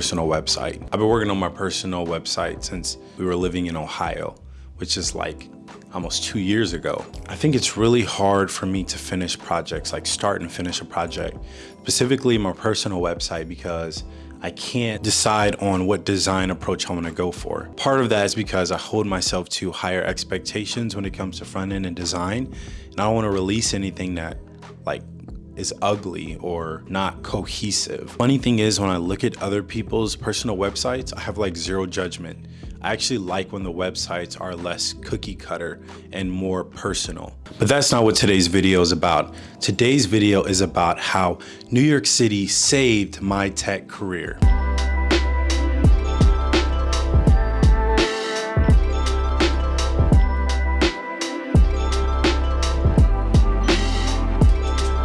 personal website. I've been working on my personal website since we were living in Ohio, which is like almost two years ago. I think it's really hard for me to finish projects, like start and finish a project, specifically my personal website because I can't decide on what design approach I want to go for. Part of that is because I hold myself to higher expectations when it comes to front end and design, and I don't want to release anything that like is ugly or not cohesive. Funny thing is when I look at other people's personal websites, I have like zero judgment. I actually like when the websites are less cookie cutter and more personal. But that's not what today's video is about. Today's video is about how New York City saved my tech career.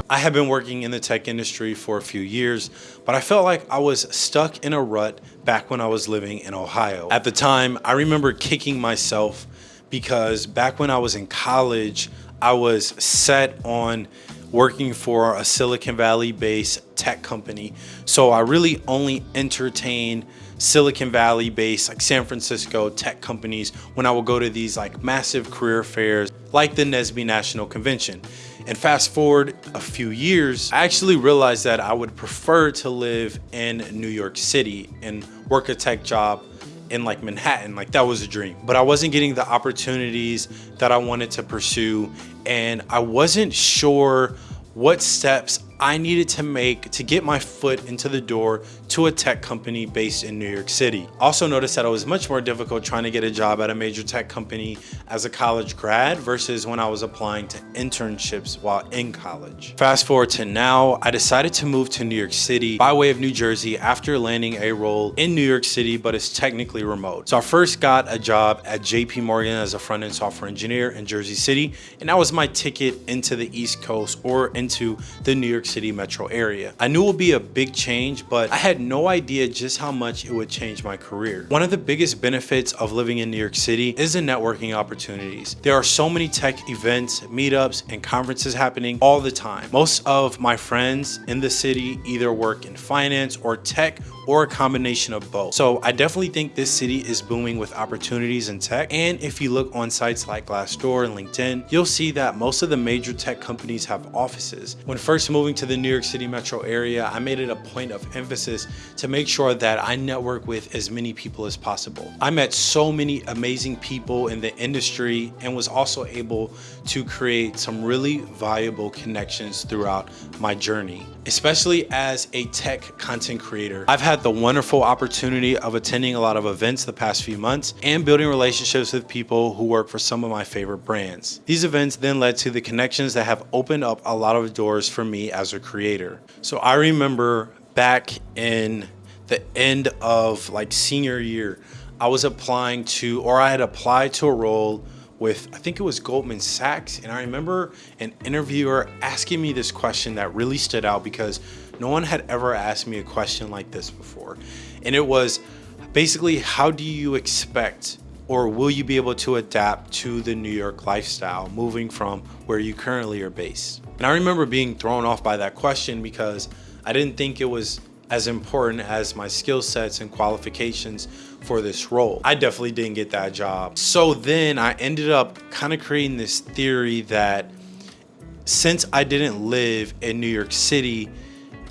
I have been working in the tech industry for a few years, but I felt like I was stuck in a rut back when I was living in Ohio. At the time, I remember kicking myself because back when I was in college, I was set on working for a Silicon Valley based tech company. So I really only entertained Silicon Valley based like San Francisco tech companies when I would go to these like massive career fairs like the NSBE National Convention. And fast forward a few years, I actually realized that I would prefer to live in New York City and work a tech job in like Manhattan. Like that was a dream. But I wasn't getting the opportunities that I wanted to pursue. And I wasn't sure what steps I needed to make to get my foot into the door to a tech company based in New York City. Also noticed that it was much more difficult trying to get a job at a major tech company as a college grad versus when I was applying to internships while in college. Fast forward to now, I decided to move to New York City by way of New Jersey after landing a role in New York City, but it's technically remote. So I first got a job at JP Morgan as a front-end software engineer in Jersey City, and that was my ticket into the East Coast or into the New York York City metro area. I knew it would be a big change, but I had no idea just how much it would change my career. One of the biggest benefits of living in New York City is the networking opportunities. There are so many tech events, meetups, and conferences happening all the time. Most of my friends in the city either work in finance or tech or a combination of both. So I definitely think this city is booming with opportunities in tech. And if you look on sites like Glassdoor and LinkedIn, you'll see that most of the major tech companies have offices. When first moving to the New York City metro area, I made it a point of emphasis to make sure that I network with as many people as possible. I met so many amazing people in the industry and was also able to create some really valuable connections throughout my journey, especially as a tech content creator. I've had the wonderful opportunity of attending a lot of events the past few months and building relationships with people who work for some of my favorite brands. These events then led to the connections that have opened up a lot of doors for me as a creator. So I remember back in the end of like senior year, I was applying to, or I had applied to a role with, I think it was Goldman Sachs. And I remember an interviewer asking me this question that really stood out because no one had ever asked me a question like this before. And it was basically, how do you expect or will you be able to adapt to the New York lifestyle moving from where you currently are based? And I remember being thrown off by that question because I didn't think it was as important as my skill sets and qualifications for this role. I definitely didn't get that job. So then I ended up kind of creating this theory that since I didn't live in New York City,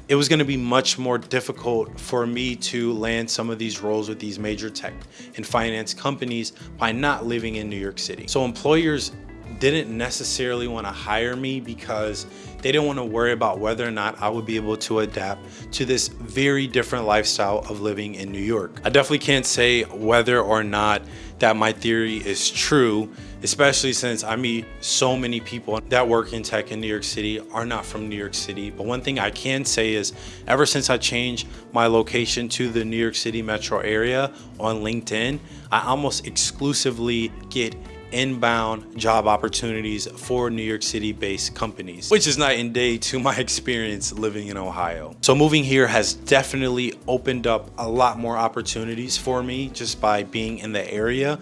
it was going to be much more difficult for me to land some of these roles with these major tech and finance companies by not living in New York City. So employers didn't necessarily want to hire me because they didn't want to worry about whether or not I would be able to adapt to this very different lifestyle of living in New York. I definitely can't say whether or not that my theory is true, especially since I meet so many people that work in tech in New York City are not from New York City. But one thing I can say is ever since I changed my location to the New York City metro area on LinkedIn, I almost exclusively get inbound job opportunities for New York City based companies, which is night and day to my experience living in Ohio. So moving here has definitely opened up a lot more opportunities for me just by being in the area,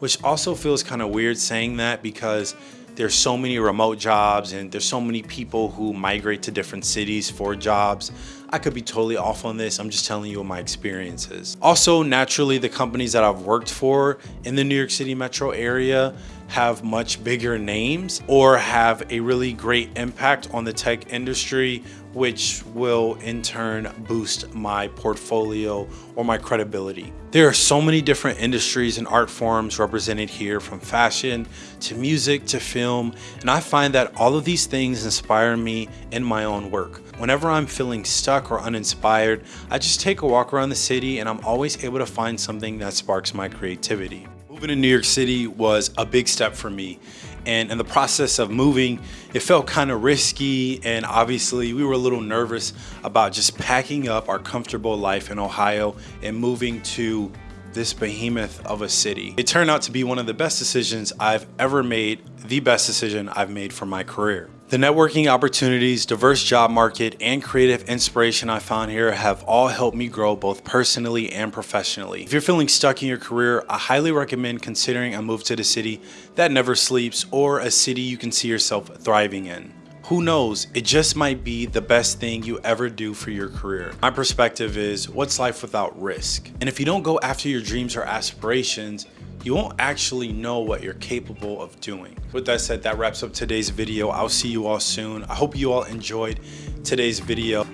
which also feels kind of weird saying that because there's so many remote jobs and there's so many people who migrate to different cities for jobs. I could be totally off on this. I'm just telling you what my experience is. Also, naturally, the companies that I've worked for in the New York City metro area have much bigger names or have a really great impact on the tech industry which will in turn boost my portfolio or my credibility. There are so many different industries and art forms represented here from fashion to music to film and I find that all of these things inspire me in my own work. Whenever I'm feeling stuck or uninspired, I just take a walk around the city and I'm always able to find something that sparks my creativity. Moving to New York City was a big step for me. And in the process of moving, it felt kind of risky. And obviously we were a little nervous about just packing up our comfortable life in Ohio and moving to this behemoth of a city. It turned out to be one of the best decisions I've ever made, the best decision I've made for my career. The networking opportunities, diverse job market, and creative inspiration I found here have all helped me grow both personally and professionally. If you're feeling stuck in your career, I highly recommend considering a move to the city that never sleeps or a city you can see yourself thriving in. Who knows, it just might be the best thing you ever do for your career. My perspective is, what's life without risk? And if you don't go after your dreams or aspirations, you won't actually know what you're capable of doing. With that said, that wraps up today's video. I'll see you all soon. I hope you all enjoyed today's video.